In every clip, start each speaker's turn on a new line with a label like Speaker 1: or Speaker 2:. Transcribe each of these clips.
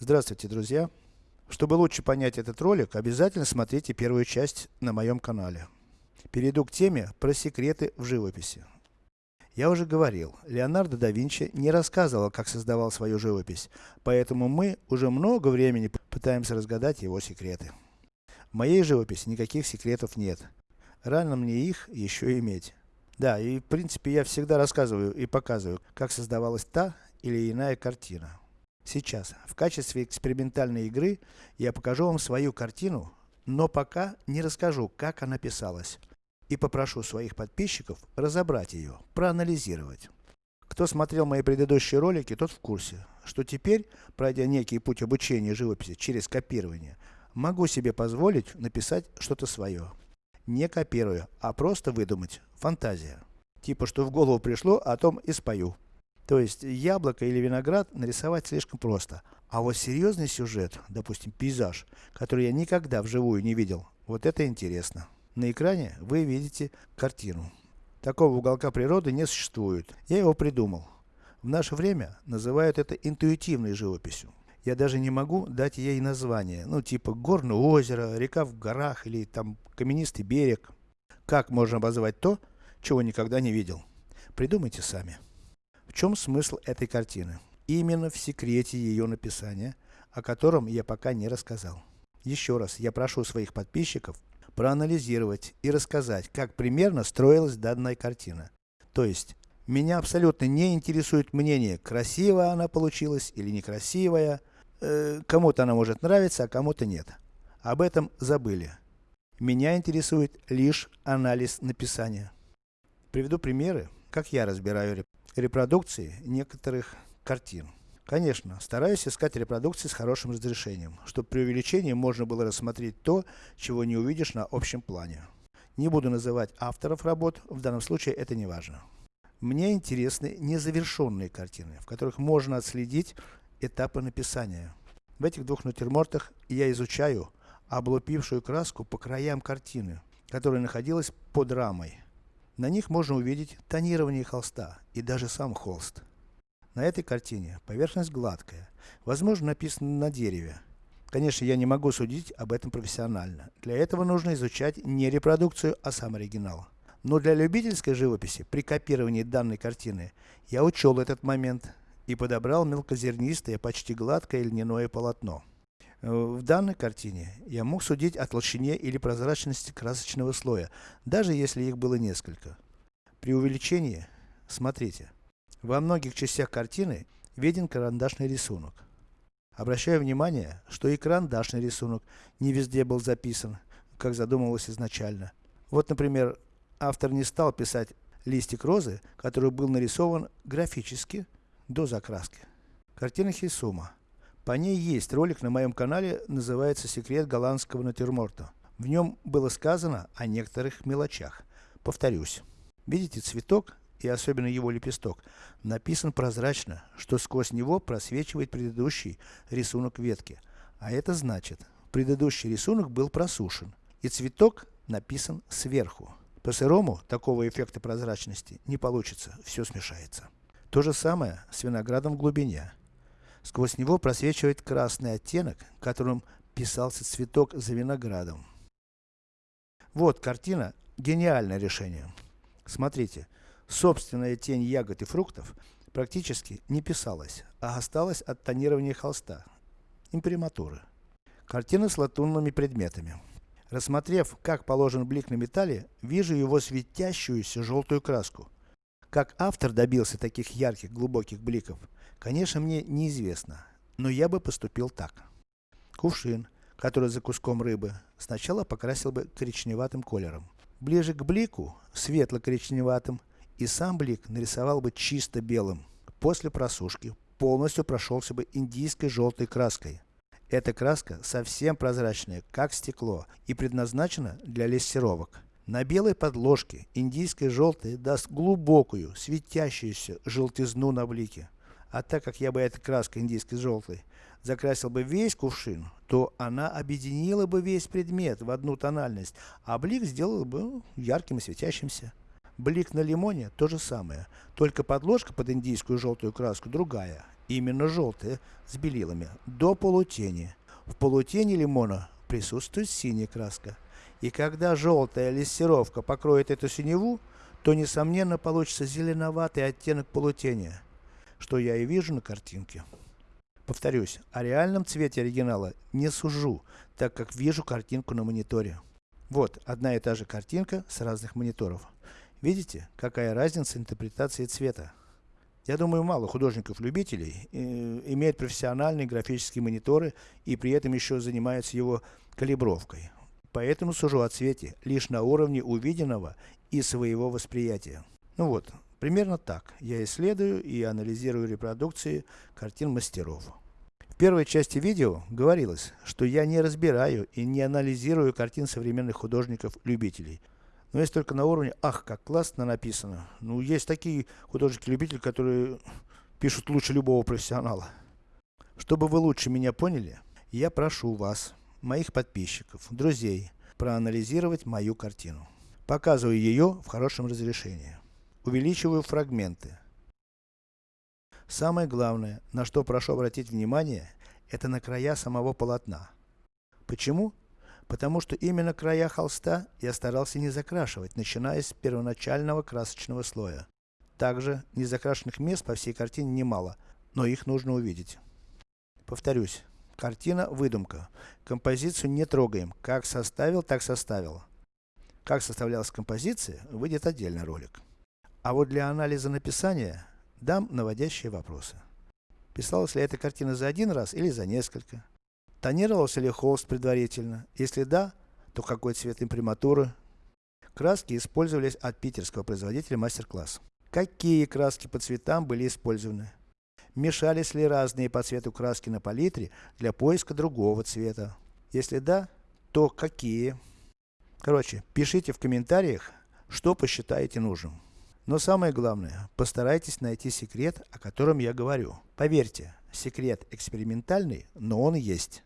Speaker 1: Здравствуйте, друзья! Чтобы лучше понять этот ролик, обязательно смотрите первую часть на моем канале. Перейду к теме про секреты в живописи. Я уже говорил, Леонардо да Винчи не рассказывал, как создавал свою живопись, поэтому мы уже много времени пытаемся разгадать его секреты. В моей живописи никаких секретов нет. Рано мне их еще иметь. Да, и в принципе я всегда рассказываю и показываю, как создавалась та или иная картина. Сейчас, в качестве экспериментальной игры, я покажу вам свою картину, но пока не расскажу, как она писалась. И попрошу своих подписчиков разобрать ее, проанализировать. Кто смотрел мои предыдущие ролики, тот в курсе, что теперь, пройдя некий путь обучения живописи через копирование, могу себе позволить написать что-то свое. Не копируя, а просто выдумать. Фантазия. Типа, что в голову пришло, о том и спою. То есть, яблоко или виноград нарисовать слишком просто. А вот серьезный сюжет, допустим пейзаж, который я никогда вживую не видел, вот это интересно. На экране вы видите картину. Такого уголка природы не существует. Я его придумал. В наше время называют это интуитивной живописью. Я даже не могу дать ей название, ну типа горное озеро, река в горах или там каменистый берег. Как можно обозвать то, чего никогда не видел? Придумайте сами. В чем смысл этой картины? Именно в секрете ее написания, о котором я пока не рассказал. Еще раз, я прошу своих подписчиков проанализировать и рассказать, как примерно строилась данная картина. То есть, меня абсолютно не интересует мнение, красивая она получилась или некрасивая, э, кому-то она может нравиться, а кому-то нет. Об этом забыли. Меня интересует лишь анализ написания. Приведу примеры, как я разбираю репродукции некоторых картин. Конечно, стараюсь искать репродукции с хорошим разрешением, чтобы при увеличении можно было рассмотреть то, чего не увидишь на общем плане. Не буду называть авторов работ, в данном случае это не важно. Мне интересны незавершенные картины, в которых можно отследить этапы написания. В этих двух натюрмортах я изучаю облупившую краску по краям картины, которая находилась под рамой. На них можно увидеть тонирование холста и даже сам холст. На этой картине поверхность гладкая, возможно написано на дереве. Конечно, я не могу судить об этом профессионально. Для этого нужно изучать не репродукцию, а сам оригинал. Но для любительской живописи, при копировании данной картины, я учел этот момент и подобрал мелкозернистое, почти гладкое льняное полотно. Э, в данной картине я мог судить о толщине или прозрачности красочного слоя, даже если их было несколько. При увеличении, смотрите, во многих частях картины виден карандашный рисунок. Обращаю внимание, что и карандашный рисунок не везде был записан, как задумывалось изначально. Вот, например, автор не стал писать листик розы, который был нарисован графически до закраски. Картина Хисума. По ней есть ролик на моем канале, называется «Секрет голландского натюрморта». В нем было сказано о некоторых мелочах. Повторюсь. Видите цветок, и особенно его лепесток, написан прозрачно, что сквозь него просвечивает предыдущий рисунок ветки. А это значит, предыдущий рисунок был просушен, и цветок написан сверху. По сырому такого эффекта прозрачности не получится, все смешается. То же самое с виноградом в глубине. Сквозь него просвечивает красный оттенок, которым писался цветок за виноградом. Вот картина, гениальное решение. Смотрите, собственная тень ягод и фруктов практически не писалась, а осталась от тонирования холста, имприматуры. Картина с латунными предметами. Рассмотрев, как положен блик на металле, вижу его светящуюся желтую краску. Как автор добился таких ярких, глубоких бликов, конечно мне неизвестно, но я бы поступил так. Кувшин, который за куском рыбы, сначала покрасил бы коричневатым колером. Ближе к блику, светло-коричневатым, и сам блик нарисовал бы чисто белым. После просушки, полностью прошелся бы индийской желтой краской. Эта краска совсем прозрачная, как стекло, и предназначена для лессировок. На белой подложке индийское желтое даст глубокую, светящуюся желтизну на блике. А так как я бы этой краской индийской желтой закрасил бы весь кувшин, то она объединила бы весь предмет в одну тональность, а блик сделал бы ну, ярким и светящимся. Блик на лимоне то же самое, только подложка под индийскую желтую краску другая, именно желтое, с белилами, до полутени. В полутени лимона присутствует синяя краска. И когда желтая лессировка покроет эту синеву, то несомненно получится зеленоватый оттенок полутени, что я и вижу на картинке. Повторюсь, о реальном цвете оригинала не сужу, так как вижу картинку на мониторе. Вот, одна и та же картинка с разных мониторов. Видите, какая разница интерпретации цвета? Я думаю, мало художников-любителей э, имеют профессиональные графические мониторы и при этом еще занимаются его калибровкой. Поэтому сужу о цвете лишь на уровне увиденного и своего восприятия. Ну вот, примерно так я исследую и анализирую репродукции картин мастеров. В первой части видео говорилось, что я не разбираю и не анализирую картин современных художников-любителей. Но есть только на уровне, ах, как классно написано. Ну, есть такие художники-любители, которые пишут лучше любого профессионала. Чтобы вы лучше меня поняли, я прошу вас, моих подписчиков, друзей, проанализировать мою картину. Показываю ее в хорошем разрешении. Увеличиваю фрагменты. Самое главное, на что прошу обратить внимание, это на края самого полотна. Почему? Потому что именно края холста я старался не закрашивать, начиная с первоначального красочного слоя. Также, незакрашенных мест по всей картине немало, но их нужно увидеть. Повторюсь, картина выдумка. Композицию не трогаем. Как составил, так составил. Как составлялась композиция, выйдет отдельный ролик. А вот для анализа написания, дам наводящие вопросы. Писалась ли эта картина за один раз или за несколько? Тонировался ли холст предварительно? Если да, то какой цвет имприматуры? Краски использовались от питерского производителя мастер-класс. Какие краски по цветам были использованы? Мешались ли разные по цвету краски на палитре для поиска другого цвета? Если да, то какие? Короче, пишите в комментариях, что посчитаете нужным. Но самое главное, постарайтесь найти секрет, о котором я говорю. Поверьте, секрет экспериментальный, но он есть.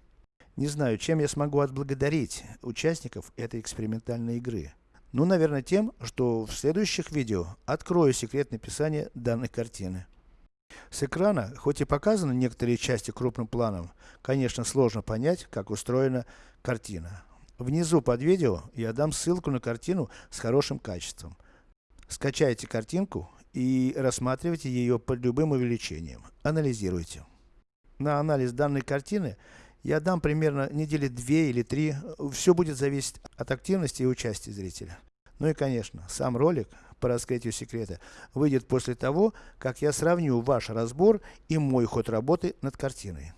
Speaker 1: Не знаю, чем я смогу отблагодарить участников этой экспериментальной игры. Ну, наверное, тем, что в следующих видео открою секрет написания данной картины. С экрана, хоть и показаны некоторые части крупным планом, конечно сложно понять, как устроена картина. Внизу под видео я дам ссылку на картину с хорошим качеством. Скачайте картинку и рассматривайте ее под любым увеличением. Анализируйте. На анализ данной картины я дам примерно недели две или три, все будет зависеть от активности и участия зрителя. Ну и конечно, сам ролик по раскрытию секрета выйдет после того, как я сравню ваш разбор и мой ход работы над картиной.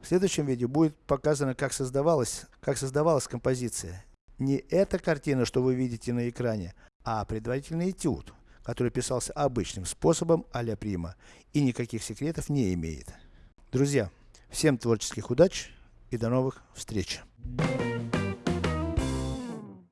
Speaker 1: В следующем видео будет показано, как создавалась, как создавалась композиция. Не эта картина, что вы видите на экране, а предварительный этюд, который писался обычным способом а-ля прима и никаких секретов не имеет. Друзья, Всем творческих удач и до новых встреч!